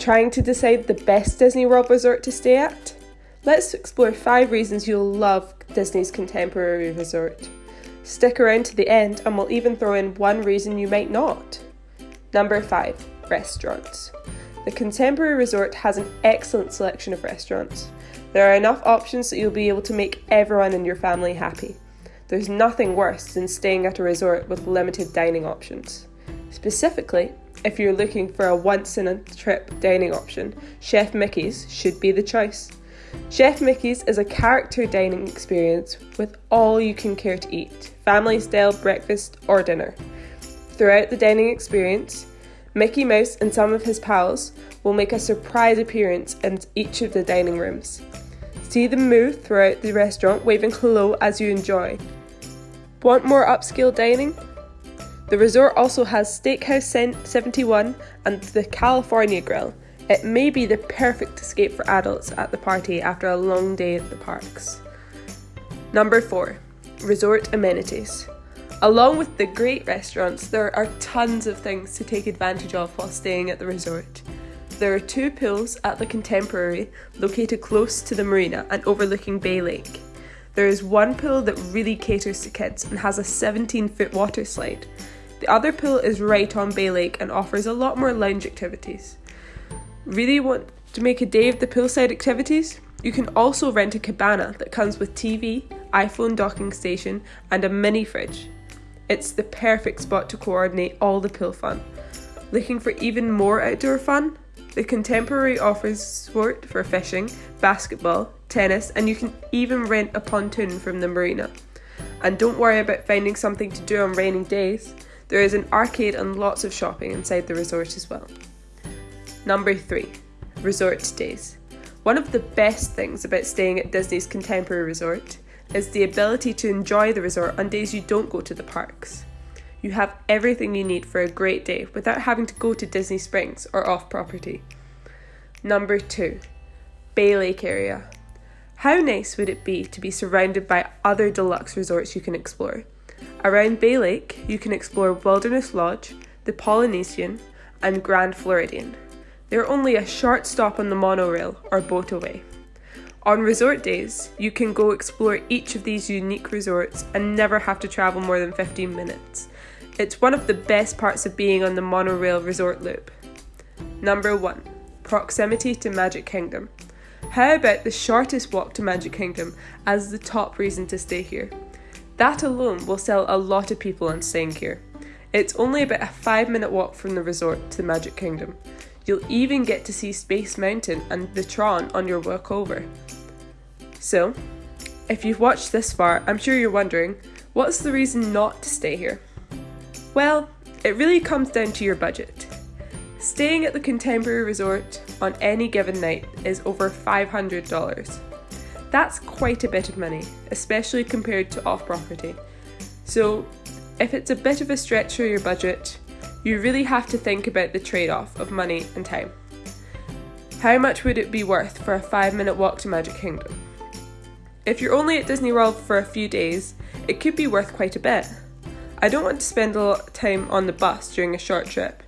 Trying to decide the best Disney World resort to stay at? Let's explore five reasons you'll love Disney's Contemporary Resort. Stick around to the end and we'll even throw in one reason you might not. Number 5 Restaurants. The Contemporary Resort has an excellent selection of restaurants. There are enough options that you'll be able to make everyone in your family happy. There's nothing worse than staying at a resort with limited dining options. Specifically, if you're looking for a once in a trip dining option, Chef Mickey's should be the choice. Chef Mickey's is a character dining experience with all you can care to eat family style breakfast or dinner. Throughout the dining experience, Mickey Mouse and some of his pals will make a surprise appearance in each of the dining rooms. See them move throughout the restaurant, waving hello as you enjoy. Want more upscale dining? The resort also has Steakhouse 71 and the California Grill. It may be the perfect escape for adults at the party after a long day at the parks. Number 4 Resort Amenities. Along with the great restaurants, there are tons of things to take advantage of while staying at the resort. There are two pools at the Contemporary, located close to the marina and overlooking Bay Lake. There is one pool that really caters to kids and has a 17 foot water slide. The other pool is right on Bay Lake and offers a lot more lounge activities. Really want to make a day of the poolside activities? You can also rent a cabana that comes with TV, iPhone docking station, and a mini fridge. It's the perfect spot to coordinate all the pool fun. Looking for even more outdoor fun? The Contemporary offers sport for fishing, basketball, tennis, and you can even rent a pontoon from the marina. And don't worry about finding something to do on rainy days. There is an arcade and lots of shopping inside the resort as well. Number 3 Resort Days. One of the best things about staying at Disney's Contemporary Resort is the ability to enjoy the resort on days you don't go to the parks. You have everything you need for a great day without having to go to Disney Springs or off property. Number 2 Bay Lake area. How nice would it be to be surrounded by other deluxe resorts you can explore? Around Bay Lake, you can explore Wilderness Lodge, the Polynesian, and Grand Floridian. They're only a short stop on the monorail or boat away. On resort days, you can go explore each of these unique resorts and never have to travel more than 15 minutes. It's one of the best parts of being on the monorail resort loop. Number 1 Proximity to Magic Kingdom. How about the shortest walk to Magic Kingdom as the top reason to stay here? That alone will sell a lot of people on staying here. It's only about a 5 minute walk from the resort to the Magic Kingdom. You'll even get to see Space Mountain and the Tron on your walk over. So, if you've watched this far, I'm sure you're wondering what's the reason not to stay here? Well, it really comes down to your budget. Staying at the Contemporary Resort on any given night is over $500. That's quite a bit of money, especially compared to off property. So, if it's a bit of a stretch for your budget, you really have to think about the trade off of money and time. How much would it be worth for a 5 minute walk to Magic Kingdom? If you're only at Disney World for a few days, it could be worth quite a bit. I don't want to spend a lot of time on the bus during a short trip.